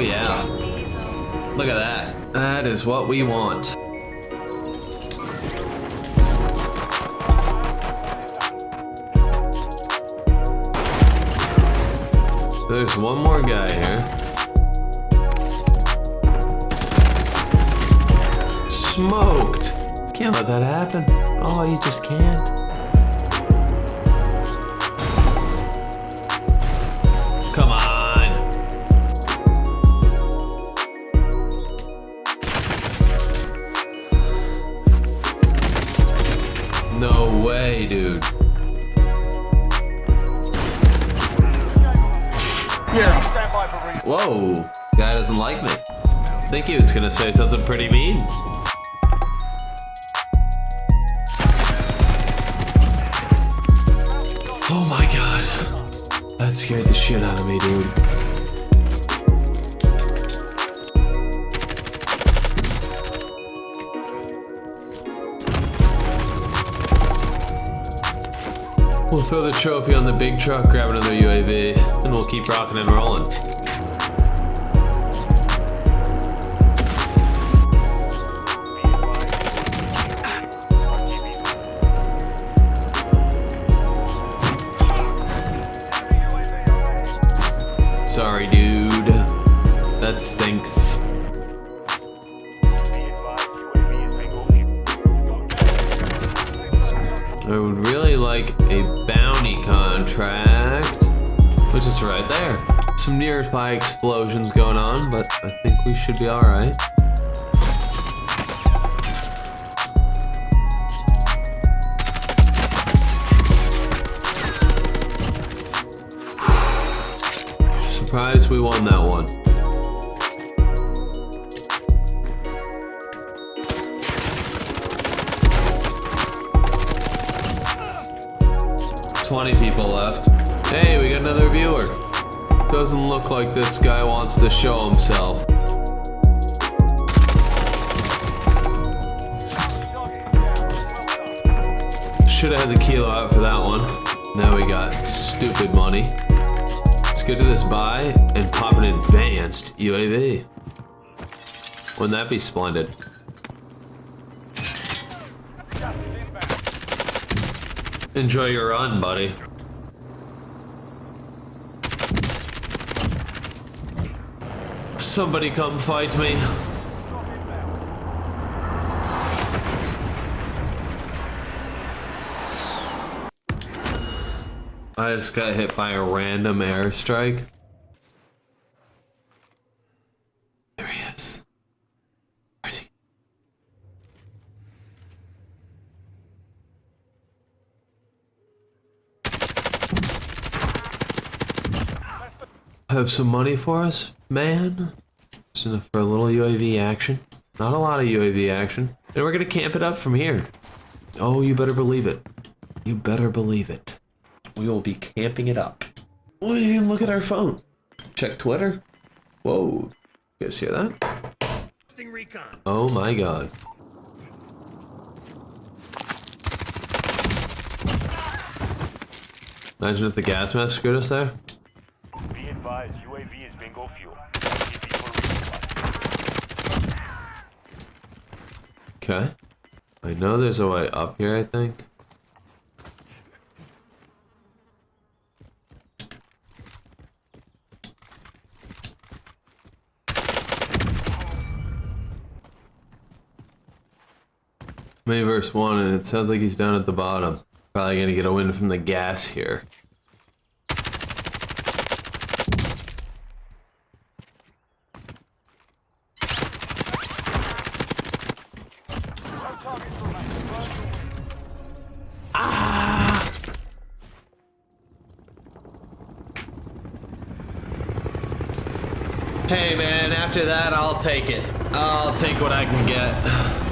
Oh, yeah. Look at that. That is what we want. There's one more guy here. Smoked! Can't let that happen. Oh, you just can't. No way, dude. Yeah. Whoa, guy doesn't like me. I Think he was gonna say something pretty mean. Oh my god. That scared the shit out of me, dude. We'll throw the trophy on the big truck, grab another UAV, and we'll keep rocking and rolling. Sorry, dude. That stinks. I would really like a bounty contract, which is right there. Some nearby explosions going on, but I think we should be alright. Surprised we won that one. Twenty people left. Hey, we got another viewer. Doesn't look like this guy wants to show himself. Should have had the kilo out for that one. Now we got stupid money. Let's get to this buy and pop an advanced UAV. Wouldn't that be splendid? Enjoy your run, buddy. Somebody come fight me. I just got hit by a random airstrike. There he is. Where is he? Have some money for us, man? Just enough for a little UAV action. Not a lot of UAV action. And we're gonna camp it up from here. Oh, you better believe it. You better believe it. We will be camping it up. We can look at our phone. Check Twitter. Whoa. You guys hear that? Oh my god. Imagine if the gas mask screwed us there. Advised, UAV is bingo fuel. Okay. I know there's a way up here, I think. May verse 1, and it sounds like he's down at the bottom. Probably gonna get a win from the gas here. Ah! Hey man, after that, I'll take it. I'll take what I can get.